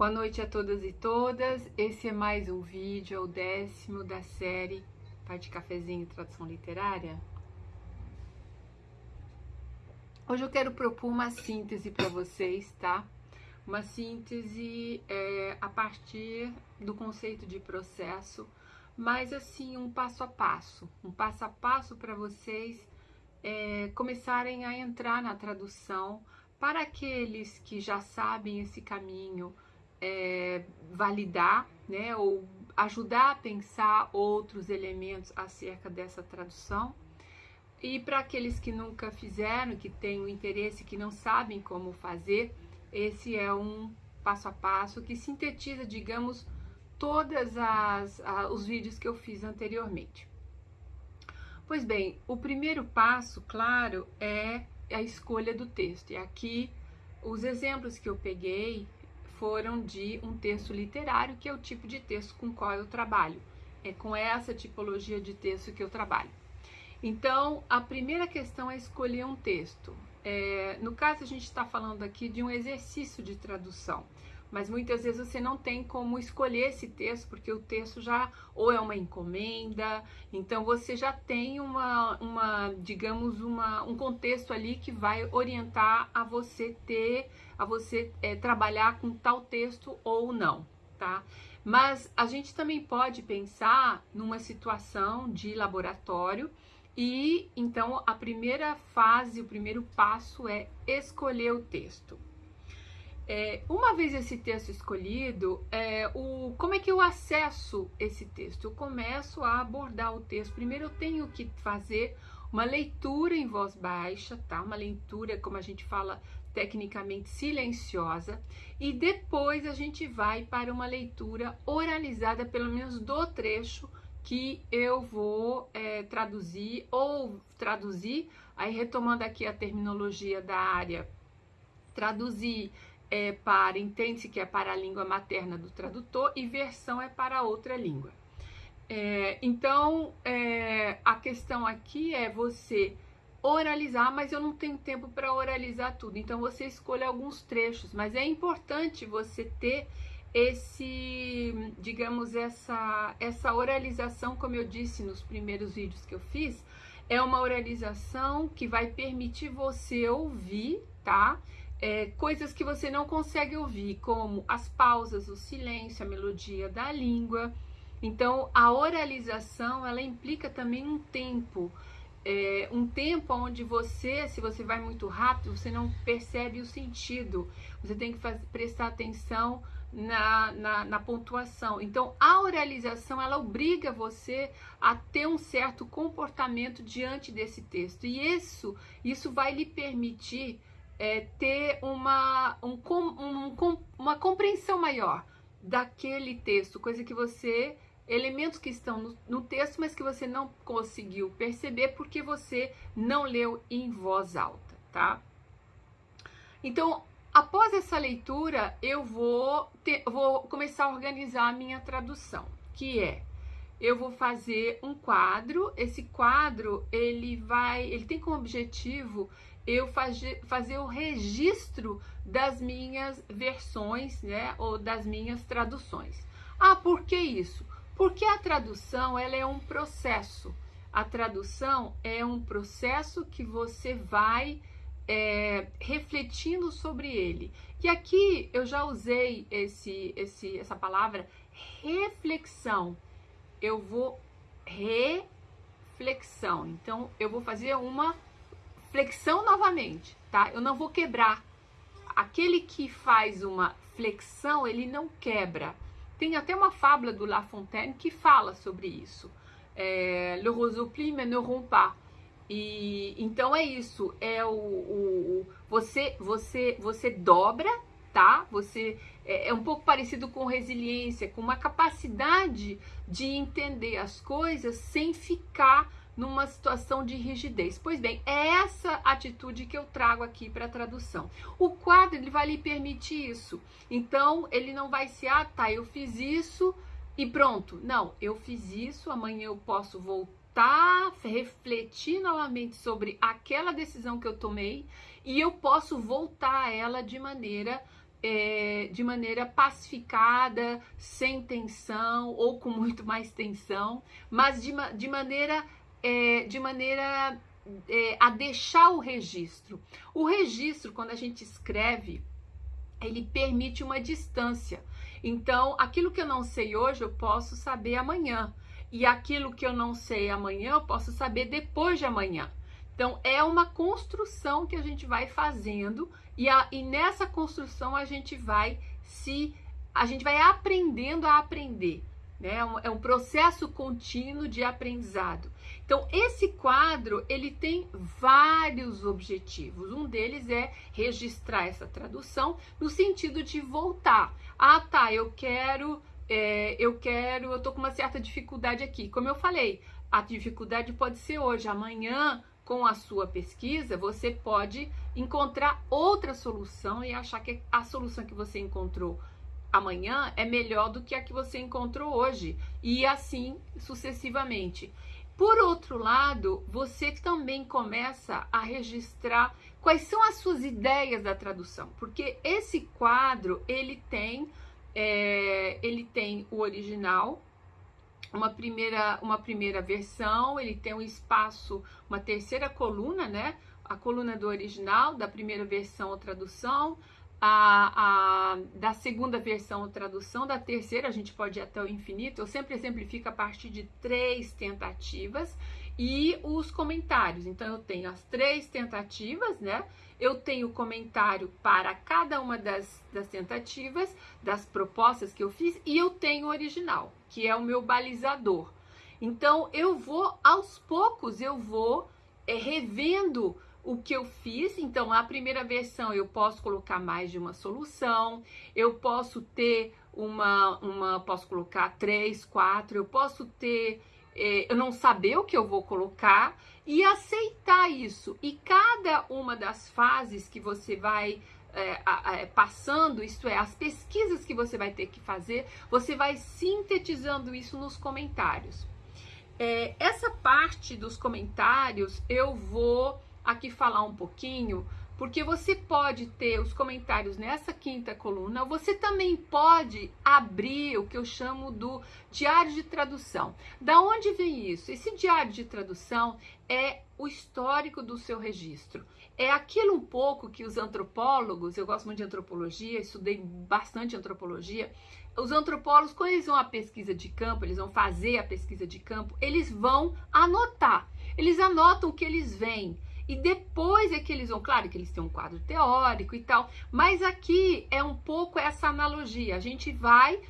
Boa noite a todas e todas. Esse é mais um vídeo, é o décimo da série Pai de Cafezinho Tradução Literária. Hoje eu quero propor uma síntese para vocês, tá? Uma síntese é, a partir do conceito de processo, mas assim, um passo a passo. Um passo a passo para vocês é, começarem a entrar na tradução. Para aqueles que já sabem esse caminho, é, validar, né, ou ajudar a pensar outros elementos acerca dessa tradução. E para aqueles que nunca fizeram, que têm o interesse, que não sabem como fazer, esse é um passo a passo que sintetiza, digamos, todas as, os vídeos que eu fiz anteriormente. Pois bem, o primeiro passo, claro, é a escolha do texto. E aqui os exemplos que eu peguei foram de um texto literário, que é o tipo de texto com qual eu trabalho. É com essa tipologia de texto que eu trabalho. Então, a primeira questão é escolher um texto. É, no caso, a gente está falando aqui de um exercício de tradução mas muitas vezes você não tem como escolher esse texto, porque o texto já ou é uma encomenda, então você já tem uma, uma digamos, uma, um contexto ali que vai orientar a você ter, a você é, trabalhar com tal texto ou não, tá? Mas a gente também pode pensar numa situação de laboratório e então a primeira fase, o primeiro passo é escolher o texto. É, uma vez esse texto escolhido, é, o, como é que eu acesso esse texto? Eu começo a abordar o texto. Primeiro eu tenho que fazer uma leitura em voz baixa, tá? Uma leitura, como a gente fala tecnicamente, silenciosa. E depois a gente vai para uma leitura oralizada, pelo menos do trecho que eu vou é, traduzir ou traduzir, aí retomando aqui a terminologia da área, traduzir é para, entende-se que é para a língua materna do tradutor e versão é para outra língua. É, então, é, a questão aqui é você oralizar, mas eu não tenho tempo para oralizar tudo. Então, você escolhe alguns trechos, mas é importante você ter esse, digamos, essa, essa oralização, como eu disse nos primeiros vídeos que eu fiz, é uma oralização que vai permitir você ouvir, tá? É, coisas que você não consegue ouvir, como as pausas, o silêncio, a melodia da língua. Então, a oralização, ela implica também um tempo, é, um tempo onde você, se você vai muito rápido, você não percebe o sentido. Você tem que fazer, prestar atenção na, na, na, pontuação. Então, a oralização, ela obriga você a ter um certo comportamento diante desse texto. E isso, isso vai lhe permitir é, ter uma, um, um, uma compreensão maior daquele texto, coisa que você, elementos que estão no, no texto, mas que você não conseguiu perceber porque você não leu em voz alta, tá? Então, após essa leitura, eu vou, ter, vou começar a organizar a minha tradução, que é eu vou fazer um quadro. Esse quadro ele vai, ele tem como objetivo eu fazer, o registro das minhas versões, né, ou das minhas traduções. Ah, por que isso? Porque a tradução ela é um processo. A tradução é um processo que você vai é, refletindo sobre ele. E aqui eu já usei esse, esse, essa palavra reflexão. Eu vou reflexão. Então eu vou fazer uma flexão novamente, tá? Eu não vou quebrar. Aquele que faz uma flexão, ele não quebra. Tem até uma fábula do La Fontaine que fala sobre isso. É, Le plie mais ne rompt pas. E então é isso, é o, o, o, você você você dobra, tá? Você é, é um pouco parecido com resiliência, com uma capacidade de entender as coisas sem ficar numa situação de rigidez. Pois bem, é essa atitude que eu trago aqui para a tradução. O quadro ele vai lhe permitir isso. Então, ele não vai ser, ah, tá, eu fiz isso e pronto. Não, eu fiz isso, amanhã eu posso voltar, refletir novamente sobre aquela decisão que eu tomei e eu posso voltar a ela de maneira é, de maneira pacificada, sem tensão ou com muito mais tensão, mas de, de maneira, é, de maneira é, a deixar o registro. O registro, quando a gente escreve, ele permite uma distância. Então, aquilo que eu não sei hoje, eu posso saber amanhã. E aquilo que eu não sei amanhã, eu posso saber depois de amanhã. Então, é uma construção que a gente vai fazendo e, a, e nessa construção a gente vai se. A gente vai aprendendo a aprender. Né? É um, é um processo contínuo de aprendizado. Então, esse quadro ele tem vários objetivos. Um deles é registrar essa tradução no sentido de voltar. Ah, tá, eu quero, é, eu quero, eu tô com uma certa dificuldade aqui. Como eu falei, a dificuldade pode ser hoje, amanhã com a sua pesquisa, você pode encontrar outra solução e achar que a solução que você encontrou amanhã é melhor do que a que você encontrou hoje, e assim sucessivamente. Por outro lado, você também começa a registrar quais são as suas ideias da tradução, porque esse quadro ele tem é, ele tem o original, uma primeira, uma primeira versão, ele tem um espaço, uma terceira coluna, né? A coluna do original, da primeira versão ou tradução, a, a, da segunda versão tradução, da terceira a gente pode ir até o infinito. Eu sempre exemplifico a partir de três tentativas e os comentários. Então eu tenho as três tentativas, né? eu tenho comentário para cada uma das, das tentativas, das propostas que eu fiz, e eu tenho o original, que é o meu balizador. Então, eu vou, aos poucos, eu vou é, revendo o que eu fiz. Então, a primeira versão eu posso colocar mais de uma solução, eu posso ter uma, uma posso colocar três, quatro, eu posso ter é, eu não saber o que eu vou colocar e aceitar isso. E cada uma das fases que você vai é, é, passando, isto é, as pesquisas que você vai ter que fazer, você vai sintetizando isso nos comentários. Essa parte dos comentários eu vou aqui falar um pouquinho porque você pode ter os comentários nessa quinta coluna, você também pode abrir o que eu chamo do diário de tradução. Da onde vem isso? Esse diário de tradução é o histórico do seu registro. É aquilo um pouco que os antropólogos, eu gosto muito de antropologia, estudei bastante antropologia. Os antropólogos, quando eles vão à pesquisa de campo, eles vão fazer a pesquisa de campo, eles vão anotar. Eles anotam o que eles veem e depois é que eles vão, claro que eles têm um quadro teórico e tal, mas aqui é um pouco essa analogia. A gente vai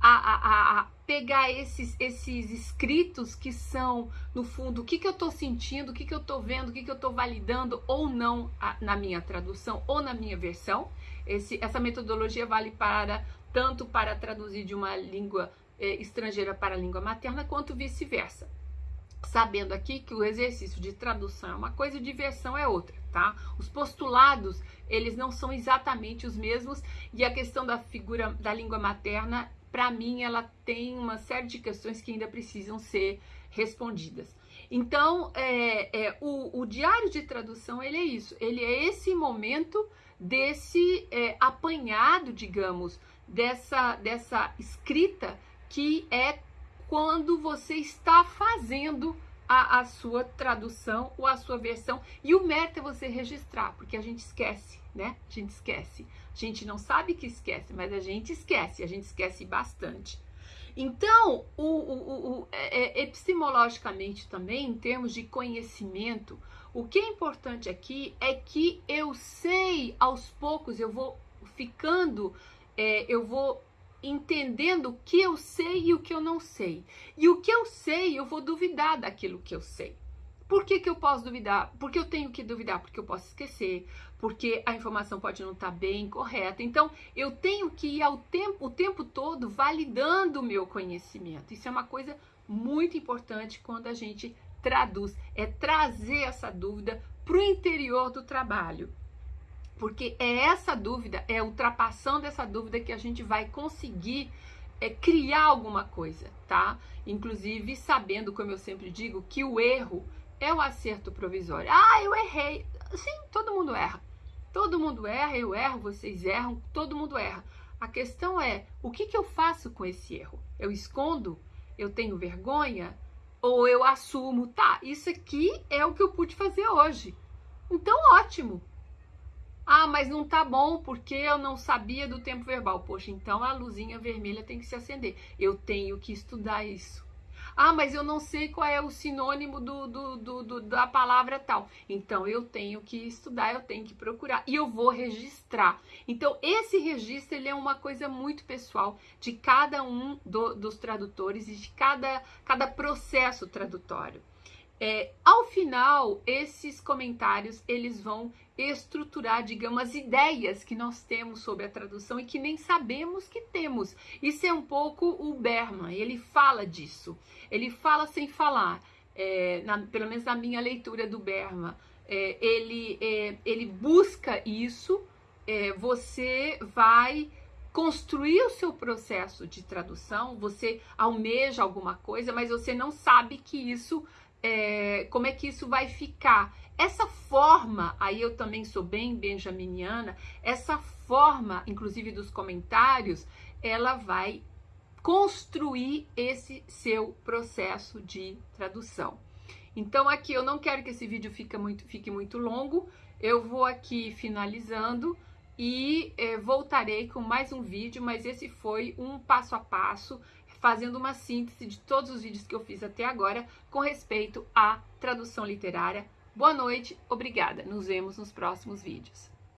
a, a, a pegar esses, esses escritos que são, no fundo, o que, que eu estou sentindo, o que, que eu estou vendo, o que, que eu estou validando ou não a, na minha tradução ou na minha versão. Esse, essa metodologia vale para tanto para traduzir de uma língua eh, estrangeira para a língua materna, quanto vice-versa sabendo aqui que o exercício de tradução é uma coisa e de versão é outra, tá? Os postulados, eles não são exatamente os mesmos e a questão da figura da língua materna, para mim, ela tem uma série de questões que ainda precisam ser respondidas. Então, é, é, o, o, diário de tradução, ele é isso, ele é esse momento desse é, apanhado, digamos, dessa, dessa escrita que é quando você está fazendo a, a, sua tradução ou a sua versão. E o mérito é você registrar, porque a gente esquece, né? A gente esquece. A gente não sabe que esquece, mas a gente esquece, a gente esquece bastante. Então, o, o, o, é, é, epistemologicamente também, em termos de conhecimento, o que é importante aqui é que eu sei aos poucos, eu vou ficando, é, eu vou entendendo o que eu sei e o que eu não sei. E o que eu sei, eu vou duvidar daquilo que eu sei. Por que, que eu posso duvidar? Porque eu tenho que duvidar, porque eu posso esquecer, porque a informação pode não estar bem correta. Então, eu tenho que ir ao tempo, o tempo todo validando o meu conhecimento. Isso é uma coisa muito importante quando a gente traduz, é trazer essa dúvida para o interior do trabalho. Porque é essa dúvida, é ultrapassando essa dúvida que a gente vai conseguir é, criar alguma coisa, tá? Inclusive sabendo, como eu sempre digo, que o erro é o acerto provisório. Ah, eu errei. Sim, todo mundo erra. Todo mundo erra, eu erro, vocês erram, todo mundo erra. A questão é, o que, que eu faço com esse erro? Eu escondo? Eu tenho vergonha? Ou eu assumo, tá, isso aqui é o que eu pude fazer hoje. Então, ótimo. Ah, mas não tá bom porque eu não sabia do tempo verbal. Poxa, então a luzinha vermelha tem que se acender. Eu tenho que estudar isso. Ah, mas eu não sei qual é o sinônimo do, do, do, do, da palavra tal. Então eu tenho que estudar, eu tenho que procurar e eu vou registrar. Então esse registro ele é uma coisa muito pessoal de cada um do, dos tradutores e de cada, cada processo tradutório. É, ao final, esses comentários eles vão estruturar, digamos, as ideias que nós temos sobre a tradução e que nem sabemos que temos. Isso é um pouco o Berman, ele fala disso. Ele fala sem falar, é, na, pelo menos na minha leitura do Berman. É, ele, é, ele busca isso, é, você vai construir o seu processo de tradução, você almeja alguma coisa, mas você não sabe que isso é, como é que isso vai ficar. Essa forma, aí eu também sou bem benjaminiana, essa forma, inclusive dos comentários, ela vai construir esse seu processo de tradução. Então aqui eu não quero que esse vídeo fique muito, fique muito longo, eu vou aqui finalizando e eh, voltarei com mais um vídeo, mas esse foi um passo a passo fazendo uma síntese de todos os vídeos que eu fiz até agora com respeito à tradução literária. Boa noite, obrigada. Nos vemos nos próximos vídeos.